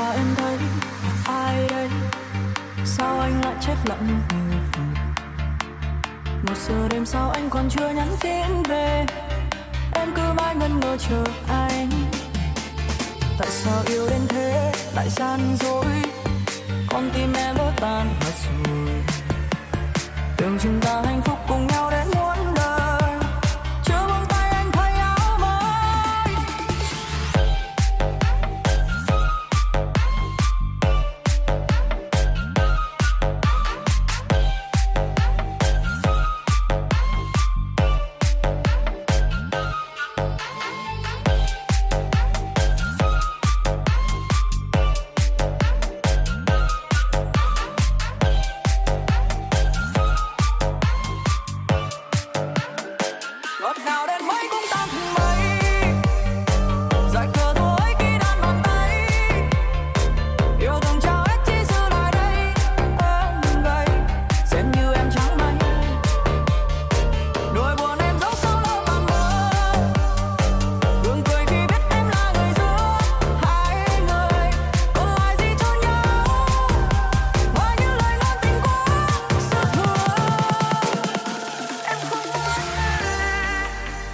qua em thấy ai đây? Sao anh lại chết lặng một giờ đêm sau anh còn chưa nhắn tin về. Em cứ mãi ngân ngờ chờ anh. Tại sao yêu đến thế lại gian dối? Con tim em vỡ tan mất rồi. Tưởng chúng ta But now